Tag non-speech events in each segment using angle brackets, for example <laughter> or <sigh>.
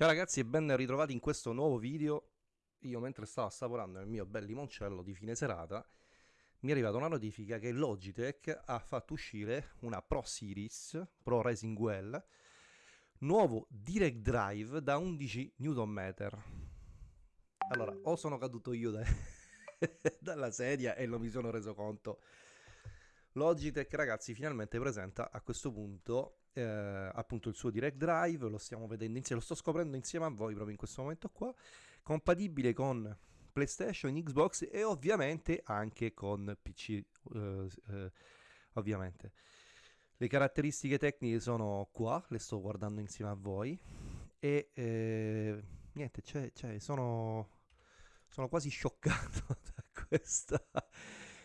Ciao ragazzi e ben ritrovati in questo nuovo video. Io mentre stavo assaporando il mio bel limoncello di fine serata mi è arrivata una notifica che Logitech ha fatto uscire una Pro Series Pro Racing Well nuovo Direct Drive da 11 Nm. Allora, o sono caduto io da <laughs> dalla sedia e non mi sono reso conto. Logitech ragazzi finalmente presenta a questo punto eh, appunto il suo Direct Drive, lo stiamo vedendo insieme, lo sto scoprendo insieme a voi proprio in questo momento qua, compatibile con PlayStation, Xbox e ovviamente anche con PC, eh, eh, ovviamente. Le caratteristiche tecniche sono qua, le sto guardando insieme a voi e eh, niente, cioè, cioè, sono, sono quasi scioccato <laughs> da questa,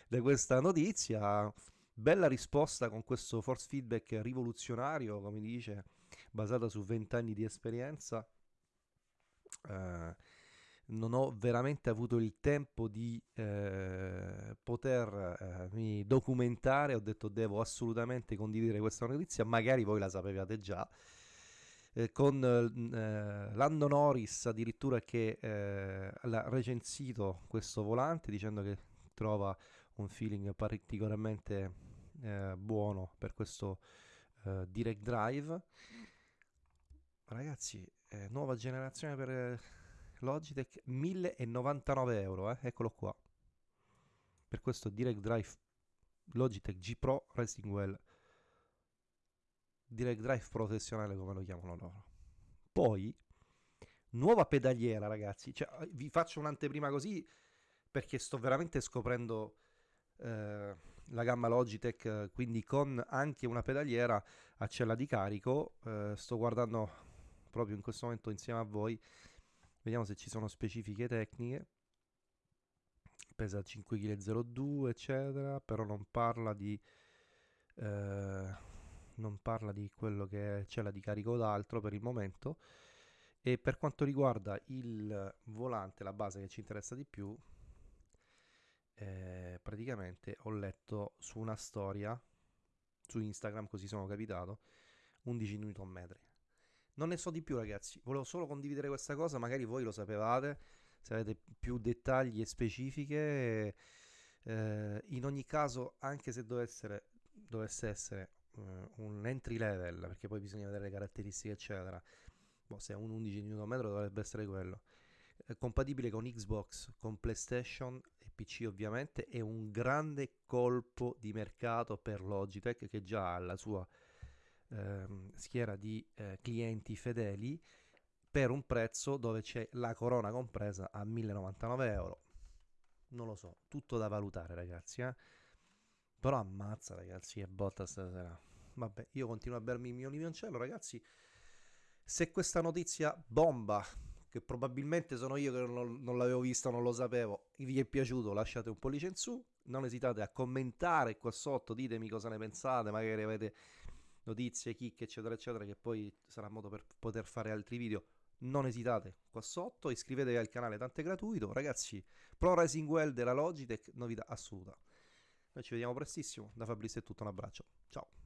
da questa notizia. Bella risposta con questo force feedback rivoluzionario, come dice, basata su 20 anni di esperienza. Uh, non ho veramente avuto il tempo di eh, potermi eh, documentare, ho detto devo assolutamente condividere questa notizia, magari voi la sapevate già, eh, con eh, Lando Norris addirittura che eh, l'ha recensito questo volante dicendo che trova un feeling particolarmente eh, buono per questo eh, direct drive. Ragazzi eh, nuova generazione per eh, Logitech 1099 euro eh? eccolo qua. Per questo direct drive Logitech G Pro Racing Well. Direct drive professionale come lo chiamano loro. Poi nuova pedaliera ragazzi. Cioè, vi faccio un'anteprima così perché sto veramente scoprendo eh, la gamma Logitech, quindi con anche una pedaliera a cella di carico. Eh, sto guardando proprio in questo momento insieme a voi, vediamo se ci sono specifiche tecniche. Pesa 5,02 kg, eccetera, però non parla di... Eh, non parla di quello che è cella di carico d'altro per il momento e per quanto riguarda il volante, la base che ci interessa di più, eh, praticamente ho letto su una storia su Instagram, così sono capitato, 11 Nm. Non ne so di più ragazzi, volevo solo condividere questa cosa, magari voi lo sapevate, se avete più dettagli e specifiche. Eh, in ogni caso, anche se dovesse, dovesse essere uh, un entry level, perché poi bisogna vedere le caratteristiche eccetera, boh, se è un 11 Nm dovrebbe essere quello compatibile con Xbox, con PlayStation PC ovviamente, è un grande colpo di mercato per Logitech che già ha la sua eh, schiera di eh, clienti fedeli per un prezzo dove c'è la corona compresa a 1099 euro. Non lo so, tutto da valutare ragazzi, eh? però ammazza ragazzi, è botta stasera. Vabbè, io continuo a bermi il mio limoncello ragazzi. Se questa notizia bomba che probabilmente sono io che non, non l'avevo vista, non lo sapevo, vi è piaciuto lasciate un pollice in su, non esitate a commentare qua sotto, ditemi cosa ne pensate, magari avete notizie, chicche eccetera eccetera che poi sarà modo per poter fare altri video non esitate qua sotto, iscrivetevi al canale, tanto è gratuito. Ragazzi, Pro Racing Well della Logitech, novità assoluta. Noi ci vediamo prestissimo, da Fabrizio è tutto, un abbraccio, ciao.